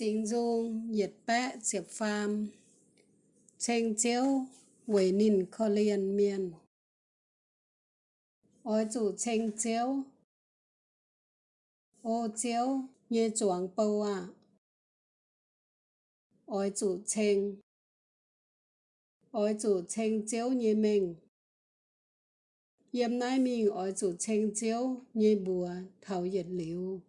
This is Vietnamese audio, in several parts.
Sinh dung nhiệt bẽ diệp phàm, Chênh chiếu Quỷ nìn kho liền miền Ôi chủ chênh chiếu Ô chiếu như chuồng bầu à Ôi chủ chênh Ôi chủ chênh chiếu như mình Yếm nai mình ôi chủ chênh chiếu như bùa thảo nhiệt liu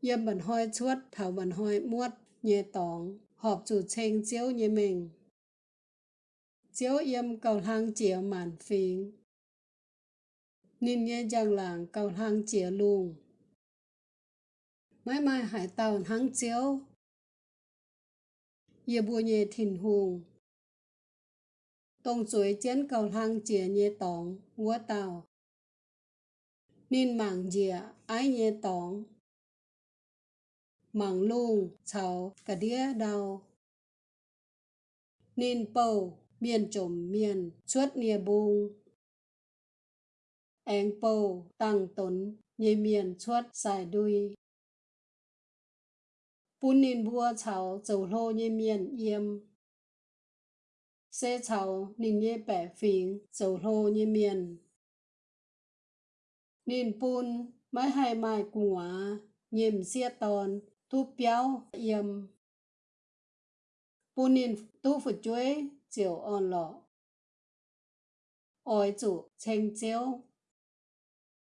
yếm bẩn hoi chuốt, thảo bẩn hoi muốt, nhẹ tòng, họp chủ chênh chiếu nhẹ mình. Chiếu yếm cầu hang chĩa màn phím nên nhẹ giang làng cầu hang chĩa lùng. mãi mai hải tàu hang chiếu. Yê bùa nhẹ thìn hùng tông chuối chén cầu hang chĩa nhẹ tòng, ngúa tàu. Nên mảng dịa ái nhẹ tòng mảng lung chào cả đĩa đau. Nên bầu miền trộm miền, chuốt nia bung. Anh bầu tăng tốn nhê miền, chuốt xài đuôi. Bún nên bua chào dầu lô nhê miền, yếm. Xe chào nên nhê bẻ phình dầu lô nhê miền. Nên bún mãi hai mai cùng á nhìm xe tòn tu béo yếm punin tu phụ chuối chiều on lọ ôi chủ chênh chiếu